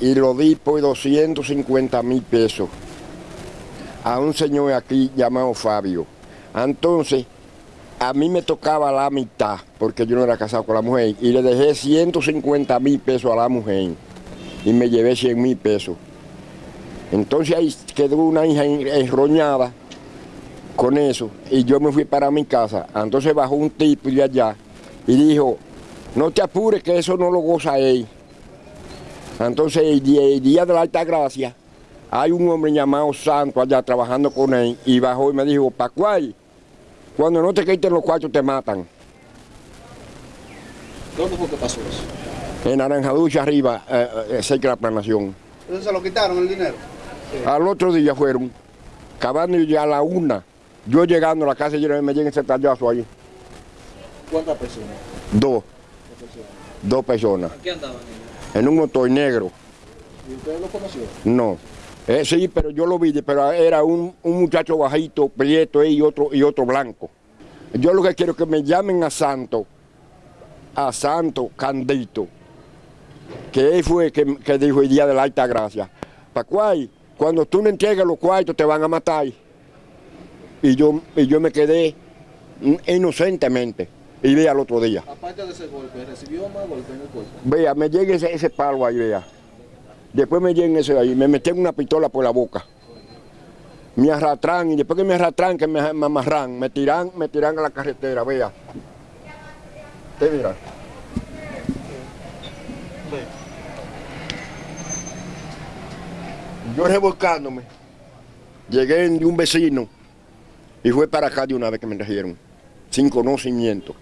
y lo di por 250 mil pesos a un señor aquí llamado Fabio. Entonces, a mí me tocaba la mitad, porque yo no era casado con la mujer, y le dejé 150 mil pesos a la mujer, y me llevé 100 mil pesos. Entonces ahí quedó una hija enroñada con eso, y yo me fui para mi casa. Entonces bajó un tipo de allá y dijo, no te apures que eso no lo goza él. Entonces el día, de la Alta Gracia, hay un hombre llamado Santo allá trabajando con él y bajó y me dijo, Pacuay, cuando no te quiten los cuartos te matan. ¿Dónde fue que pasó eso? En Naranjaducha arriba, eh, eh, cerca de la planación. ¿Entonces se lo quitaron el dinero? Al otro día fueron, acabando ya a la una, yo llegando a la casa, yo me llegué ese tallazo ahí. ¿Cuántas personas? Dos. Dos personas. ¿A qué andaban ellos? En un motor negro. ¿Y usted lo conoció? No. Eh, sí, pero yo lo vi, pero era un, un muchacho bajito, prieto y otro, y otro blanco. Yo lo que quiero es que me llamen a Santo, a Santo Candito, que él fue que, que dijo el día de la alta gracia. Pacuay, cuando tú no entregues los cuartos te van a matar. Y yo, y yo me quedé inocentemente y vea al otro día. Aparte de ese golpe, ¿recibió más golpes en el cuerpo? Vea, me llega ese, ese palo ahí, vea. Después me llega ese ahí, me meten una pistola por la boca. Me arrastran y después que me arrastran, que me, me amarran, me tiran, me tiran a la carretera, vea. Usted mira. Yo revolcándome, llegué de un vecino y fue para acá de una vez que me trajeron, sin conocimiento.